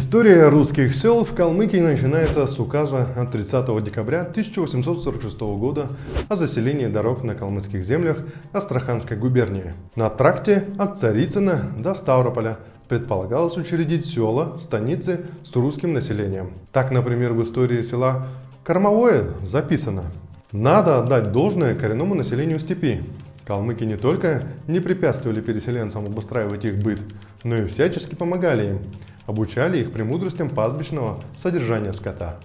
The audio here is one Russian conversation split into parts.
История русских сел в Калмыкии начинается с указа от 30 декабря 1846 года о заселении дорог на калмыцких землях Астраханской губернии. На тракте от Царицына до Ставрополя предполагалось учредить села, станицы с русским населением. Так, например, в истории села Кормовое записано «Надо отдать должное коренному населению степи, Калмыки не только не препятствовали переселенцам обустраивать их быт, но и всячески помогали им, обучали их премудростям пастбищного содержания скота.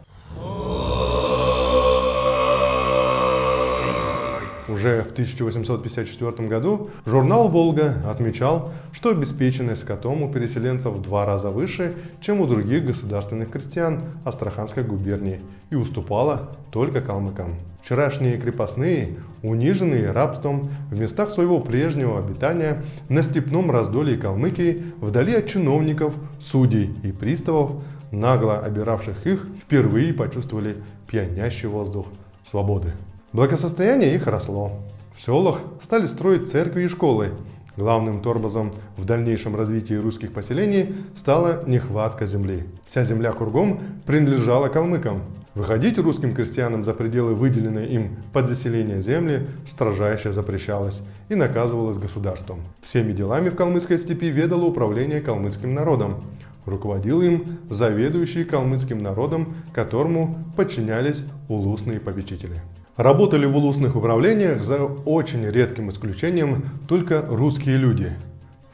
Уже в 1854 году журнал «Волга» отмечал, что обеспеченность скотом у переселенцев в два раза выше, чем у других государственных крестьян Астраханской губернии и уступала только калмыкам. Вчерашние крепостные, униженные рабством в местах своего прежнего обитания на степном раздолье Калмыкии, вдали от чиновников, судей и приставов, нагло обиравших их, впервые почувствовали пьянящий воздух свободы. Благосостояние их росло. В селах стали строить церкви и школы. Главным тормозом в дальнейшем развитии русских поселений стала нехватка земли. Вся земля кругом принадлежала калмыкам. Выходить русским крестьянам за пределы выделенной им под заселение земли строжайше запрещалось и наказывалось государством. Всеми делами в калмыцкой степи ведало управление калмыцким народом. Руководил им заведующий калмыцким народом, которому подчинялись улусные попечители. Работали в улусных управлениях за очень редким исключением только русские люди.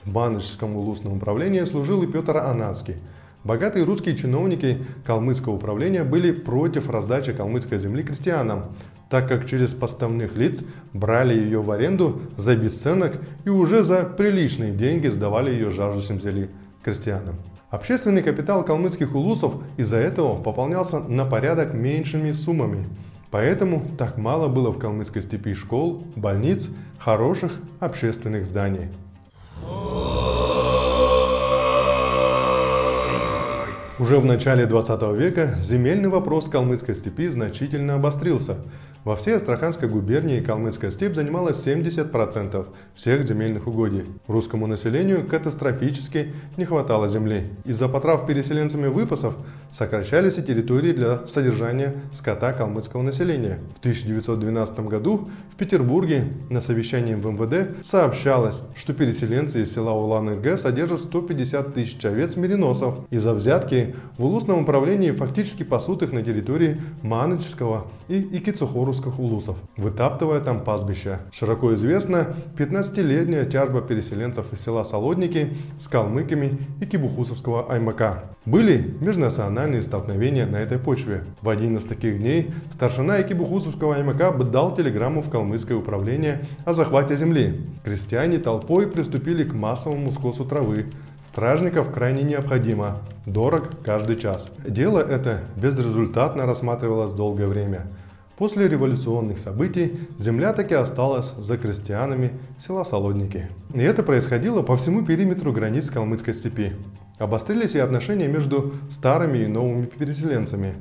В Баночском улусном управлении служил и Петр Анацкий. Богатые русские чиновники калмыцкого управления были против раздачи калмыцкой земли крестьянам, так как через поставных лиц брали ее в аренду за бесценок и уже за приличные деньги сдавали ее жаждущим земли крестьянам. Общественный капитал калмыцких улусов из-за этого пополнялся на порядок меньшими суммами – Поэтому так мало было в калмыцкой степи школ, больниц, хороших общественных зданий. Уже в начале 20 века земельный вопрос калмыцкой степи значительно обострился – во всей Астраханской губернии Калмыцкая степь занимала 70% всех земельных угодий. Русскому населению катастрофически не хватало земли. Из-за потрав переселенцами выпасов сокращались и территории для содержания скота калмыцкого населения. В 1912 году в Петербурге на совещании в МВД сообщалось, что переселенцы из села Улан-Г содержат 150 тысяч овец-мериносов. Из-за взятки в улусном управлении фактически пасут их на территории Маночского и Икицухору русских улусов, вытаптывая там пастбища. Широко известна 15-летняя тяжба переселенцев из села Солодники с калмыками и кибухусовского Аймака. Были межнациональные столкновения на этой почве. В один из таких дней старшина Экибухусовского Аймака дал телеграмму в калмыцкое управление о захвате земли. Крестьяне толпой приступили к массовому скосу травы, Стражников крайне необходимо, дорог каждый час. Дело это безрезультатно рассматривалось долгое время. После революционных событий земля таки осталась за крестьянами села Солодники. И это происходило по всему периметру границ Калмыцкой степи. Обострились и отношения между старыми и новыми переселенцами.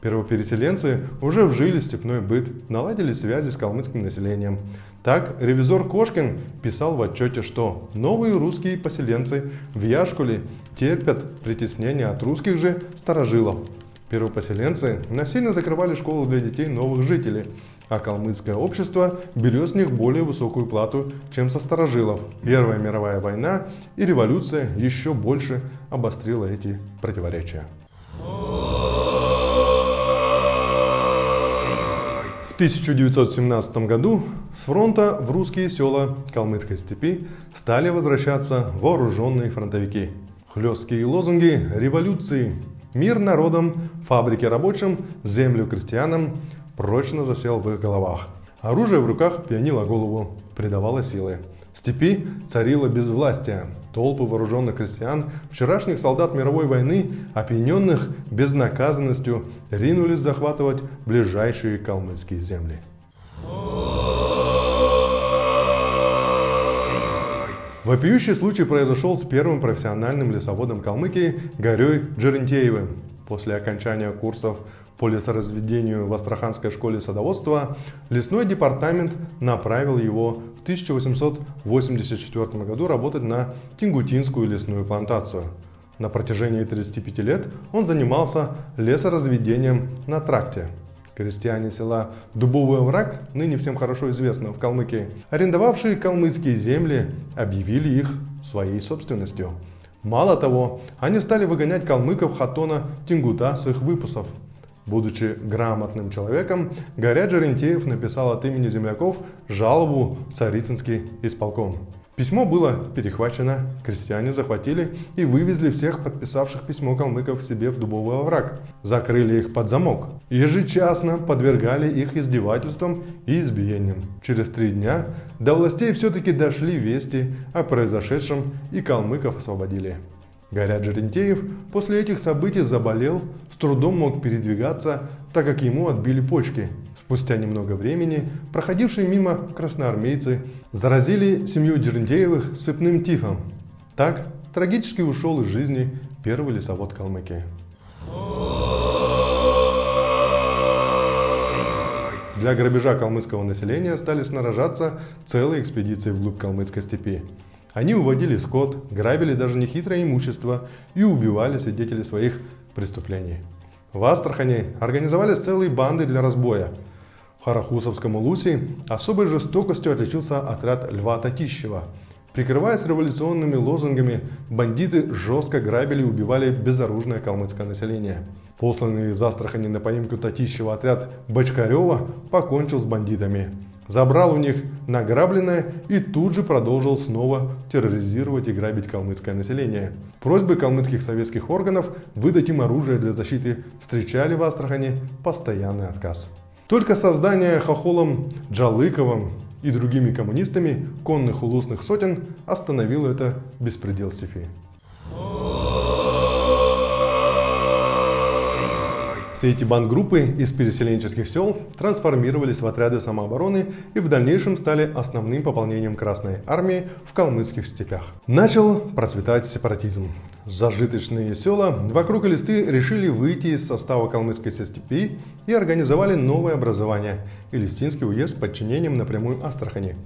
Первопереселенцы уже вжили в степной быт, наладили связи с калмыцким населением. Так, ревизор Кошкин писал в отчете, что новые русские поселенцы в Яшкуле терпят притеснение от русских же старожилов, Первопоселенцы насильно закрывали школы для детей новых жителей, а калмыцкое общество берет с них более высокую плату, чем со старожилов. Первая мировая война и революция еще больше обострила эти противоречия. В 1917 году с фронта в русские села Калмыцкой степи стали возвращаться вооруженные фронтовики. Хлесткие лозунги революции Мир народам, фабрики рабочим, землю крестьянам прочно засел в их головах. Оружие в руках пьянило голову, придавало силы. В степи царило безвластие. Толпы вооруженных крестьян, вчерашних солдат мировой войны, опьяненных безнаказанностью, ринулись захватывать ближайшие калмыцкие земли. Вопиющий случай произошел с первым профессиональным лесоводом Калмыкии Горей Джерентеевым. После окончания курсов по лесоразведению в Астраханской школе садоводства лесной департамент направил его в 1884 году работать на Тингутинскую лесную плантацию. На протяжении 35 лет он занимался лесоразведением на тракте. Крестьяне села Дубовый овраг, ныне всем хорошо известно в Калмыкии, арендовавшие калмыцкие земли, объявили их своей собственностью. Мало того, они стали выгонять калмыков Хатона Тингута с их выпусов. Будучи грамотным человеком, Горяд Жерентеев написал от имени земляков жалобу в Царицынский исполком. Письмо было перехвачено, крестьяне захватили и вывезли всех подписавших письмо калмыков себе в дубовый овраг. Закрыли их под замок. Ежечасно подвергали их издевательствам и избиениям. Через три дня до властей все-таки дошли вести о произошедшем и калмыков освободили. Горят Жерентеев после этих событий заболел, с трудом мог передвигаться, так как ему отбили почки. Спустя немного времени проходившие мимо красноармейцы заразили семью Дерндеевых сыпным тифом. Так трагически ушел из жизни первый лесовод Калмыкии. Для грабежа калмыцкого населения стали снаряжаться целые экспедиции вглубь калмыцкой степи. Они уводили скот, грабили даже нехитрое имущество и убивали свидетелей своих преступлений. В Астрахани организовались целые банды для разбоя – в Харахусовском Улусе особой жестокостью отличился отряд Льва Татищева. Прикрываясь революционными лозунгами, бандиты жестко грабили и убивали безоружное калмыцкое население. Посланный из Астрахани на поимку Татищева отряд Бочкарева покончил с бандитами. Забрал у них награбленное и тут же продолжил снова терроризировать и грабить калмыцкое население. Просьбы калмыцких советских органов выдать им оружие для защиты встречали в Астрахани постоянный отказ. Только создание Хохолом Джалыковым и другими коммунистами конных улусных сотен остановило это беспредел степи. Все эти бандгруппы из переселенческих сел трансформировались в отряды самообороны и в дальнейшем стали основным пополнением Красной Армии в калмыцких степях. Начал процветать сепаратизм. Зажиточные села вокруг Элисты решили выйти из состава калмыцкой степи и организовали новое образование – Элистинский уезд с подчинением напрямую Астрахани.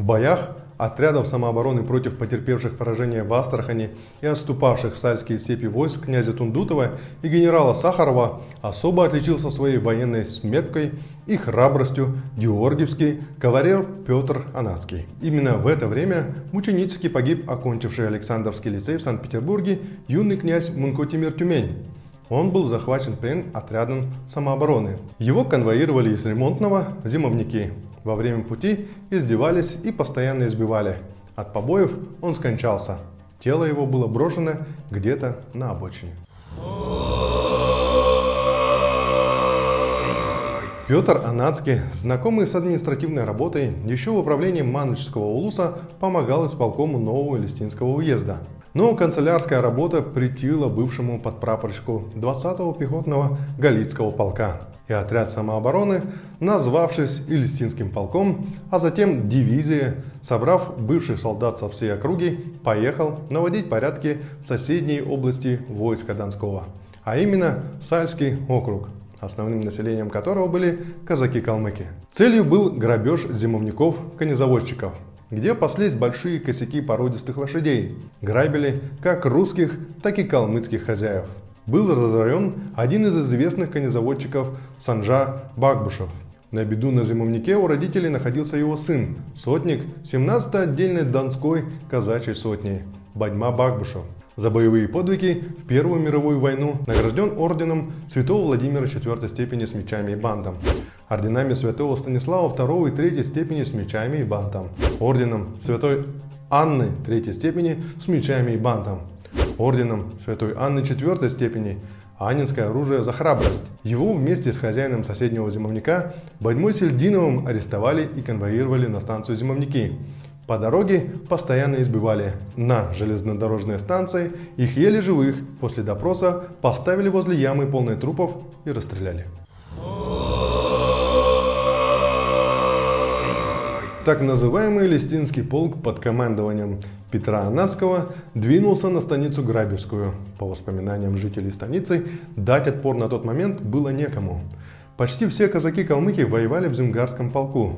В боях отрядов самообороны против потерпевших поражение в Астрахани и отступавших в сальские степи войск князя Тундутова и генерала Сахарова особо отличился своей военной сметкой и храбростью георгиевский кавалер Петр Анацкий. Именно в это время мученически погиб окончивший Александровский лицей в Санкт-Петербурге юный князь Мункотимир Тюмень. Он был захвачен плен отрядом самообороны. Его конвоировали из ремонтного зимовники. Во время пути издевались и постоянно избивали. От побоев он скончался. Тело его было брошено где-то на обочине. Петр Анацкий, знакомый с административной работой, еще в управлении Маночского улуса помогал исполкому нового Листинского уезда. Но канцелярская работа притила бывшему подпрапорщику 20-го пехотного Галицкого полка. И отряд самообороны, назвавшись Илистинским полком, а затем дивизией, собрав бывших солдат со всей округи, поехал наводить порядки в соседней области войска Донского, а именно Сальский округ – основным населением которого были казаки-калмыки. Целью был грабеж зимовников-конезаводчиков, где паслись большие косяки породистых лошадей. Грабили как русских, так и калмыцких хозяев. Был разорен один из известных конезаводчиков Санжа Багбушев. На беду на зимовнике у родителей находился его сын, сотник 17-й отдельной Донской казачьей сотни Бадьма Багбушев за боевые подвиги в Первую мировую войну награжден орденом Святого Владимира IV степени с мечами и бандом, орденами Святого Станислава II и III степени с мечами и бандом, орденом Святой Анны III степени с мечами и бандом, орденом Святой Анны IV степени Анинское оружие за храбрость. Его вместе с хозяином соседнего зимовника Бадьмой Сельдиновым арестовали и конвоировали на станцию зимовники. По дороге постоянно избивали. На железнодорожные станции их еле живых после допроса поставили возле ямы полной трупов и расстреляли. Так называемый Листинский полк под командованием Петра Анаскова двинулся на станицу Грабевскую. По воспоминаниям жителей станицы, дать отпор на тот момент было некому. Почти все казаки-калмыки воевали в Зюнгарском полку.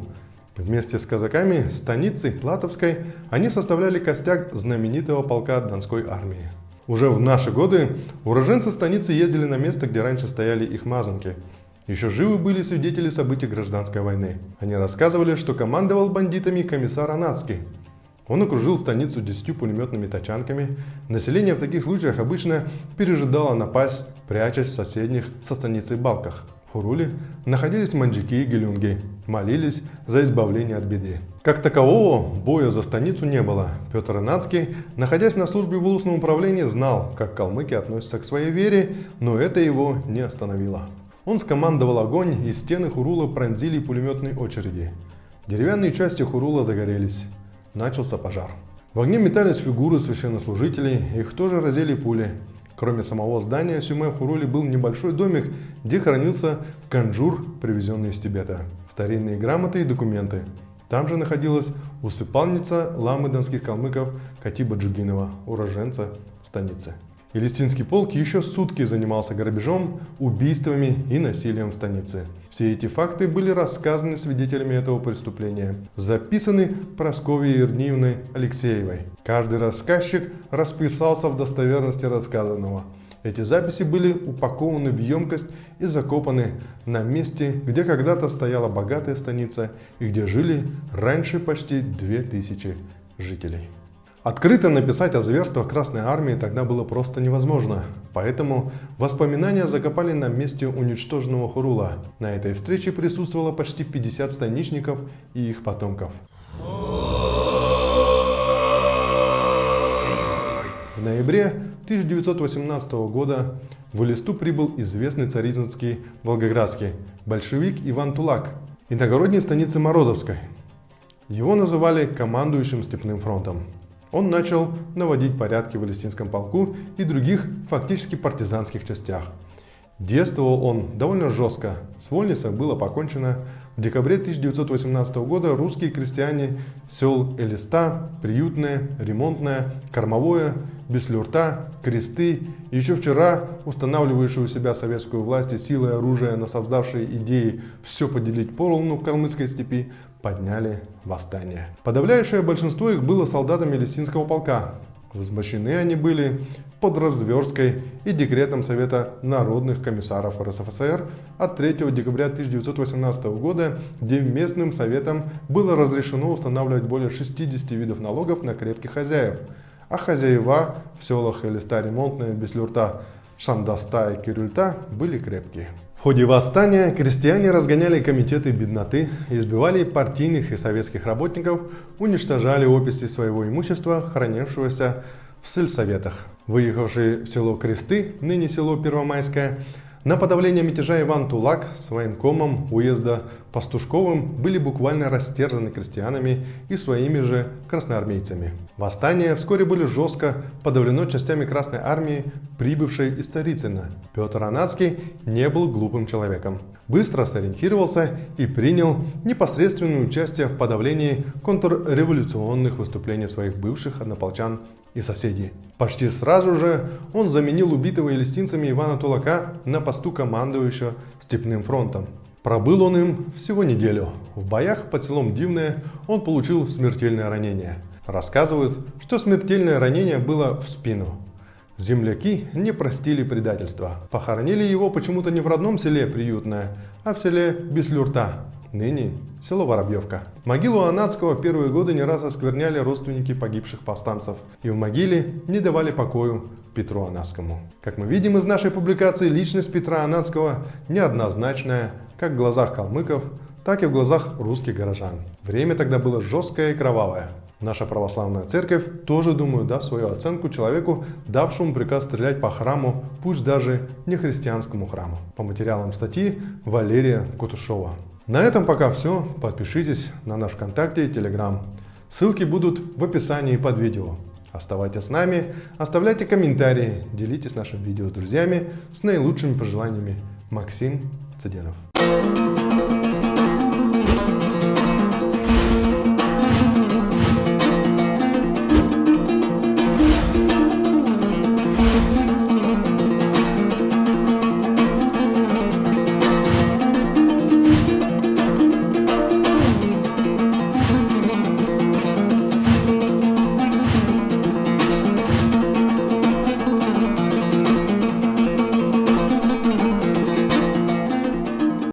Вместе с казаками станицы Платовской они составляли костяк знаменитого полка Донской армии. Уже в наши годы уроженцы станицы ездили на место, где раньше стояли их мазанки. Еще живы были свидетели событий гражданской войны. Они рассказывали, что командовал бандитами комиссар Анацкий. Он окружил станицу десятью пулеметными тачанками. Население в таких случаях обычно пережидало напасть, прячась в соседних со станицей балках. В Хуруле находились манджики и гелюнги, молились за избавление от беды. Как такового боя за станицу не было. Петр Инацкий, находясь на службе в улусном управлении, знал, как калмыки относятся к своей вере, но это его не остановило. Он скомандовал огонь, и стены Хурула пронзили пулеметные очереди. Деревянные части Хурула загорелись. Начался пожар. В огне метались фигуры священнослужителей, их тоже разели пули. Кроме самого здания Сюме в Хуруле был небольшой домик, где хранился канджур, привезенный из Тибета, старинные грамоты и документы. Там же находилась усыпальница ламы донских калмыков Катиба Джугинова, уроженца станицы. Елистинский полк еще сутки занимался грабежом, убийствами и насилием в станице. Все эти факты были рассказаны свидетелями этого преступления, записаны Прасковьей Ирниевной Алексеевой. Каждый рассказчик расписался в достоверности рассказанного. Эти записи были упакованы в емкость и закопаны на месте, где когда-то стояла богатая станица и где жили раньше почти 2000 жителей. Открыто написать о зверствах Красной Армии тогда было просто невозможно, поэтому воспоминания закопали на месте уничтоженного Хурула. На этой встрече присутствовало почти 50 станичников и их потомков. В ноябре 1918 года в Элисту прибыл известный царизинский волгоградский большевик Иван Тулак, иногородней станицы Морозовской. Его называли командующим Степным фронтом. Он начал наводить порядки в Палестинском полку и других фактически партизанских частях. Действовал он довольно жестко. С вольницей было покончено. В декабре 1918 года русские крестьяне сел Элиста, Приютное, Ремонтное, Кормовое, Беслюрта, Кресты, еще вчера устанавливающие у себя советскую власть и силы оружия, насаждавшие идеи все поделить поровну в Калмыцкой степи, подняли восстание. Подавляющее большинство их было солдатами Лесинского полка. Возмущены они были под разверсткой и декретом Совета народных комиссаров РСФСР от 3 декабря 1918 года, где местным советам было разрешено устанавливать более 60 видов налогов на крепких хозяев, а хозяева в селах Элиста Ремонтная, Беслюрта, Шандаста и Кирюльта были крепкие. В ходе восстания крестьяне разгоняли комитеты бедноты, избивали партийных и советских работников, уничтожали описи своего имущества, хранившегося в сельсоветах. Выехавший в село Кресты, ныне село Первомайское, на подавление мятежа Иван Тулак с военкомом уезда Пастушковым были буквально растерзаны крестьянами и своими же красноармейцами. Восстание вскоре было жестко подавлено частями Красной Армии, прибывшей из Царицына. Петр Анацкий не был глупым человеком. Быстро сориентировался и принял непосредственное участие в подавлении контрреволюционных выступлений своих бывших однополчан и соседей. Почти сразу же он заменил убитого елистинцами Ивана Тулака на посту командующего Степным фронтом. Пробыл он им всего неделю. В боях под селом Дивное он получил смертельное ранение. Рассказывают, что смертельное ранение было в спину. Земляки не простили предательства. Похоронили его почему-то не в родном селе Приютное, а в селе Беслюрта, ныне село Воробьевка. Могилу Анадского в первые годы не раз оскверняли родственники погибших повстанцев, и в могиле не давали покою Петру Анадскому. Как мы видим из нашей публикации, личность Петра Анадского неоднозначная, как в глазах калмыков, так и в глазах русских горожан. Время тогда было жесткое и кровавое. Наша православная церковь тоже, думаю, даст свою оценку человеку, давшему приказ стрелять по храму, пусть даже не христианскому храму. По материалам статьи Валерия Кутушова. На этом пока все. Подпишитесь на наш ВКонтакте и Телеграм. Ссылки будут в описании под видео. Оставайтесь с нами, оставляйте комментарии, делитесь нашим видео с друзьями с наилучшими пожеланиями. Максим C'est Diallo.